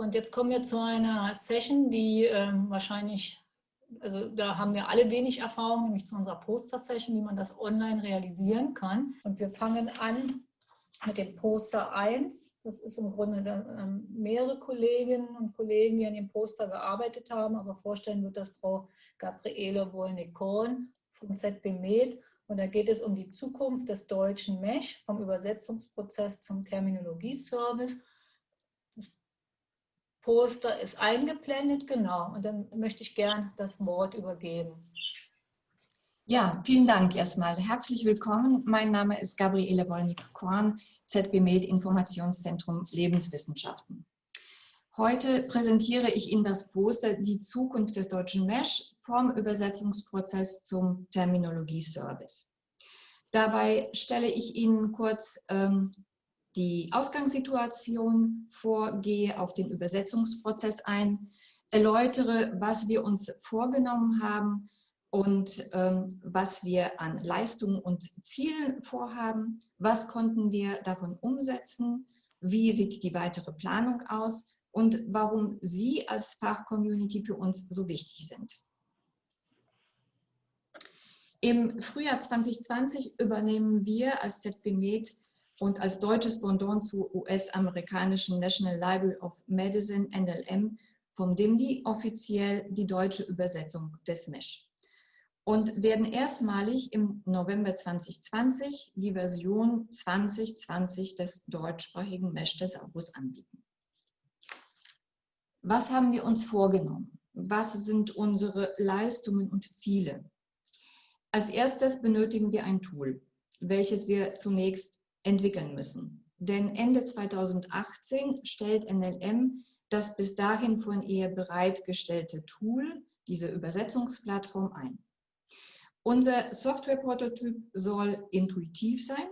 Und jetzt kommen wir zu einer Session, die ähm, wahrscheinlich, also da haben wir alle wenig Erfahrung, nämlich zu unserer Poster-Session, wie man das online realisieren kann. Und wir fangen an mit dem Poster 1. Das ist im Grunde ähm, mehrere Kolleginnen und Kollegen, die an dem Poster gearbeitet haben, aber vorstellen wird das Frau Gabriele Wolnik-Korn vom ZB Med. Und da geht es um die Zukunft des deutschen MESH vom Übersetzungsprozess zum Terminologieservice. Poster ist eingeblendet, genau. Und dann möchte ich gern das Wort übergeben. Ja, vielen Dank erstmal. Herzlich willkommen. Mein Name ist Gabriele Wolnik-Korn, ZB Med Informationszentrum Lebenswissenschaften. Heute präsentiere ich Ihnen das Poster Die Zukunft des deutschen MESH vom Übersetzungsprozess zum Terminologieservice. Dabei stelle ich Ihnen kurz ähm, die Ausgangssituation vor, gehe auf den Übersetzungsprozess ein, erläutere, was wir uns vorgenommen haben und ähm, was wir an Leistungen und Zielen vorhaben, was konnten wir davon umsetzen, wie sieht die weitere Planung aus? Und warum Sie als Fachcommunity für uns so wichtig sind. Im Frühjahr 2020 übernehmen wir als ZB Med und als deutsches Pendant zur US-amerikanischen National Library of Medicine, NLM, vom DIMDI offiziell die deutsche Übersetzung des MESH und werden erstmalig im November 2020 die Version 2020 des deutschsprachigen Mesh-Thesaurus anbieten. Was haben wir uns vorgenommen? Was sind unsere Leistungen und Ziele? Als erstes benötigen wir ein Tool, welches wir zunächst entwickeln müssen. Denn Ende 2018 stellt NLM das bis dahin von ihr bereitgestellte Tool, diese Übersetzungsplattform ein. Unser Softwareprototyp soll intuitiv sein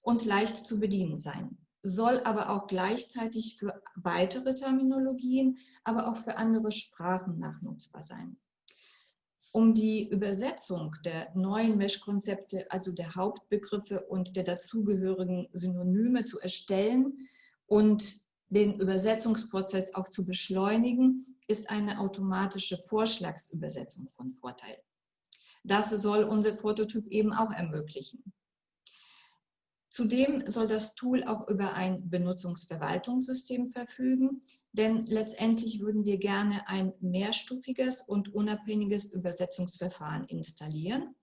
und leicht zu bedienen sein soll aber auch gleichzeitig für weitere Terminologien, aber auch für andere Sprachen nachnutzbar sein. Um die Übersetzung der neuen Mesh-Konzepte, also der Hauptbegriffe und der dazugehörigen Synonyme zu erstellen und den Übersetzungsprozess auch zu beschleunigen, ist eine automatische Vorschlagsübersetzung von Vorteil. Das soll unser Prototyp eben auch ermöglichen. Zudem soll das Tool auch über ein Benutzungsverwaltungssystem verfügen, denn letztendlich würden wir gerne ein mehrstufiges und unabhängiges Übersetzungsverfahren installieren,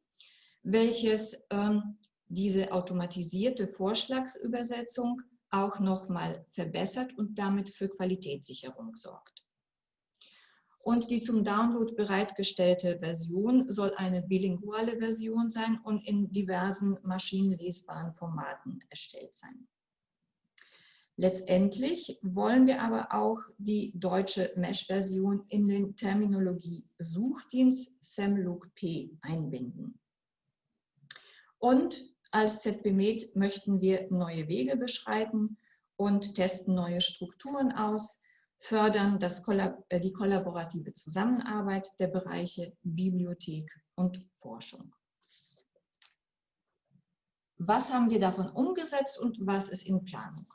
welches ähm, diese automatisierte Vorschlagsübersetzung auch nochmal verbessert und damit für Qualitätssicherung sorgt. Und die zum Download bereitgestellte Version soll eine bilinguale Version sein und in diversen maschinenlesbaren Formaten erstellt sein. Letztendlich wollen wir aber auch die deutsche Mesh-Version in den Terminologie-Suchdienst SemLookP einbinden. Und als ZBMed möchten wir neue Wege beschreiten und testen neue Strukturen aus, fördern das äh, die kollaborative Zusammenarbeit der Bereiche Bibliothek und Forschung. Was haben wir davon umgesetzt und was ist in Planung?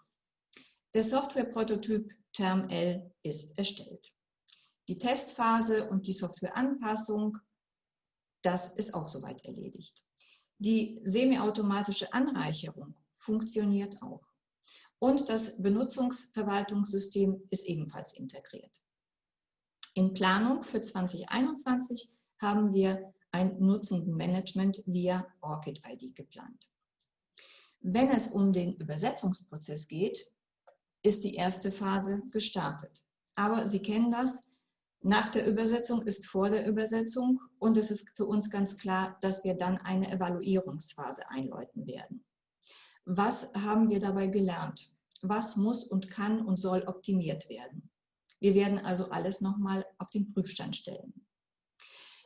Der Softwareprototyp TermL ist erstellt. Die Testphase und die Softwareanpassung, das ist auch soweit erledigt. Die semiautomatische Anreicherung funktioniert auch und das Benutzungsverwaltungssystem ist ebenfalls integriert. In Planung für 2021 haben wir ein Nutzendenmanagement via ORCID-ID geplant. Wenn es um den Übersetzungsprozess geht, ist die erste Phase gestartet. Aber Sie kennen das, nach der Übersetzung ist vor der Übersetzung und es ist für uns ganz klar, dass wir dann eine Evaluierungsphase einläuten werden. Was haben wir dabei gelernt? was muss und kann und soll optimiert werden. Wir werden also alles nochmal auf den Prüfstand stellen.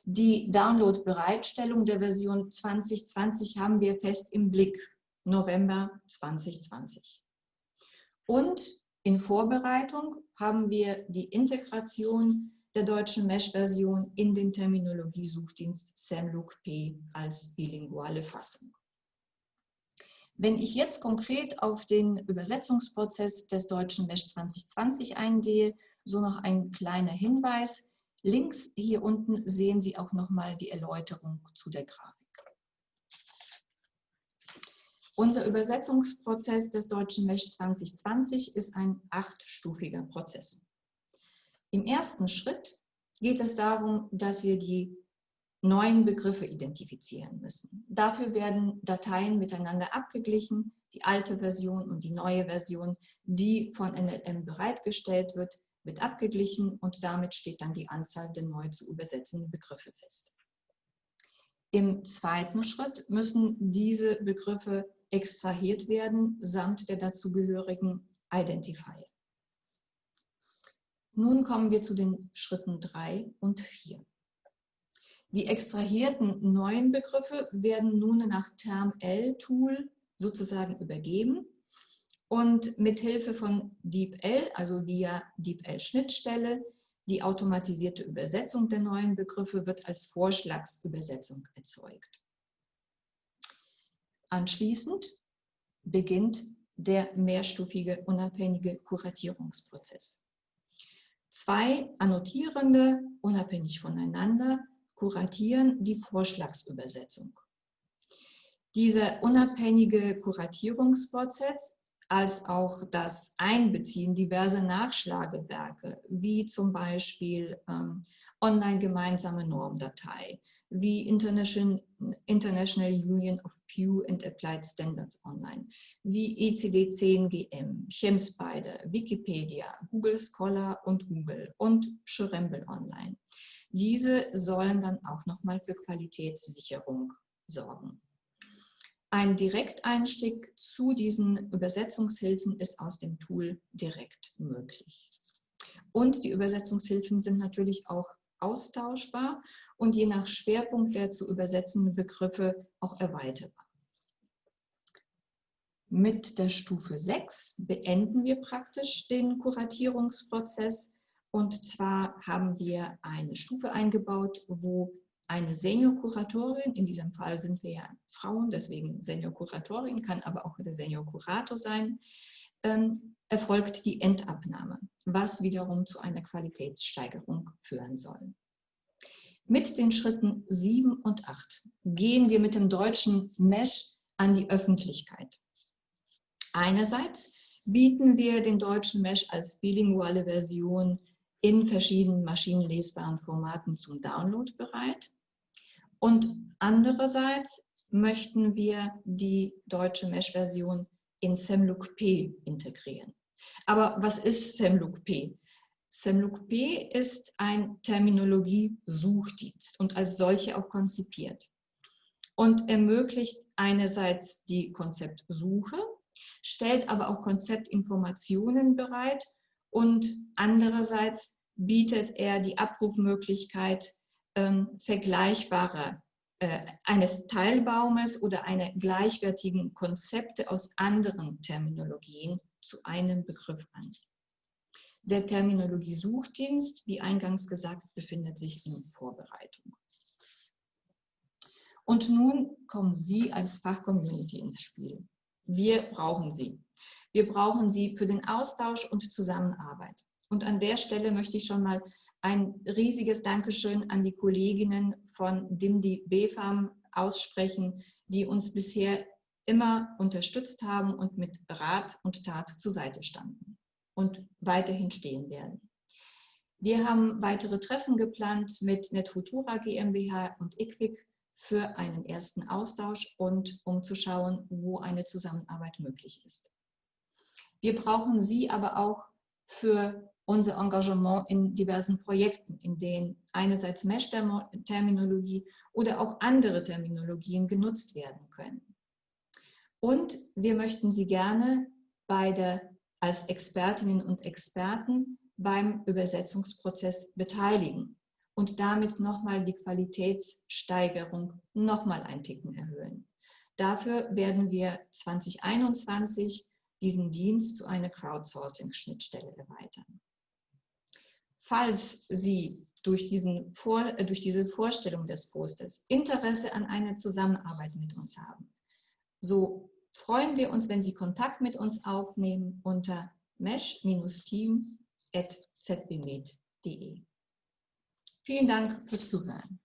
Die Download-Bereitstellung der Version 2020 haben wir fest im Blick, November 2020. Und in Vorbereitung haben wir die Integration der deutschen Mesh-Version in den Terminologiesuchdienst SamLookP als bilinguale Fassung. Wenn ich jetzt konkret auf den Übersetzungsprozess des deutschen MESH 2020 eingehe, so noch ein kleiner Hinweis. Links hier unten sehen Sie auch nochmal die Erläuterung zu der Grafik. Unser Übersetzungsprozess des Deutschen Mesh 2020 ist ein achtstufiger Prozess. Im ersten Schritt geht es darum, dass wir die neuen Begriffe identifizieren müssen. Dafür werden Dateien miteinander abgeglichen, die alte Version und die neue Version, die von NLM bereitgestellt wird, wird abgeglichen und damit steht dann die Anzahl der neu zu übersetzenden Begriffe fest. Im zweiten Schritt müssen diese Begriffe extrahiert werden, samt der dazugehörigen Identifier. Nun kommen wir zu den Schritten 3 und 4. Die extrahierten neuen Begriffe werden nun nach TermL-Tool sozusagen übergeben und mit Hilfe von DeepL, also via DeepL-Schnittstelle, die automatisierte Übersetzung der neuen Begriffe wird als Vorschlagsübersetzung erzeugt. Anschließend beginnt der mehrstufige unabhängige Kuratierungsprozess. Zwei Annotierende, unabhängig voneinander, kuratieren die Vorschlagsübersetzung. Dieser unabhängige Kuratierungsprozess als auch das Einbeziehen diverser Nachschlagewerke, wie zum Beispiel ähm, online gemeinsame Normdatei, wie International, International Union of Pew and Applied Standards Online, wie ECD10GM, ChemSpider, Wikipedia, Google Scholar und Google und Schrembel Online. Diese sollen dann auch nochmal für Qualitätssicherung sorgen. Ein Direkteinstieg zu diesen Übersetzungshilfen ist aus dem Tool direkt möglich. Und die Übersetzungshilfen sind natürlich auch austauschbar und je nach Schwerpunkt der zu übersetzenden Begriffe auch erweiterbar. Mit der Stufe 6 beenden wir praktisch den Kuratierungsprozess und zwar haben wir eine Stufe eingebaut, wo eine Senior-Kuratorin, in diesem Fall sind wir ja Frauen, deswegen Senior-Kuratorin, kann aber auch der Senior-Kurator sein, ähm, erfolgt die Endabnahme, was wiederum zu einer Qualitätssteigerung führen soll. Mit den Schritten 7 und 8 gehen wir mit dem deutschen Mesh an die Öffentlichkeit. Einerseits bieten wir den deutschen Mesh als bilinguale Version in verschiedenen maschinenlesbaren Formaten zum Download bereit. Und andererseits möchten wir die deutsche Mesh-Version in Semloop-P integrieren. Aber was ist Semloop-P? Semloop-P ist ein Terminologie-Suchdienst und als solche auch konzipiert und ermöglicht einerseits die Konzeptsuche, stellt aber auch Konzeptinformationen bereit und andererseits bietet er die Abrufmöglichkeit ähm, vergleichbarer eines Teilbaumes oder einer gleichwertigen Konzepte aus anderen Terminologien zu einem Begriff an. Der Terminologie-Suchdienst, wie eingangs gesagt, befindet sich in Vorbereitung. Und nun kommen Sie als Fachcommunity ins Spiel. Wir brauchen Sie. Wir brauchen Sie für den Austausch und Zusammenarbeit. Und an der Stelle möchte ich schon mal ein riesiges Dankeschön an die Kolleginnen von DIMDI BFAM aussprechen, die uns bisher immer unterstützt haben und mit Rat und Tat zur Seite standen und weiterhin stehen werden. Wir haben weitere Treffen geplant mit NetFutura GmbH und IQWIC für einen ersten Austausch und um zu schauen, wo eine Zusammenarbeit möglich ist. Wir brauchen Sie aber auch für unser Engagement in diversen Projekten, in denen einerseits Mesh-Terminologie oder auch andere Terminologien genutzt werden können. Und wir möchten Sie gerne bei der, als Expertinnen und Experten beim Übersetzungsprozess beteiligen und damit nochmal die Qualitätssteigerung nochmal ein Ticken erhöhen. Dafür werden wir 2021 diesen Dienst zu einer Crowdsourcing-Schnittstelle erweitern. Falls Sie durch, diesen Vor, äh, durch diese Vorstellung des Posters Interesse an einer Zusammenarbeit mit uns haben, so freuen wir uns, wenn Sie Kontakt mit uns aufnehmen unter mesh-team zbmed.de. Vielen Dank fürs Zuhören.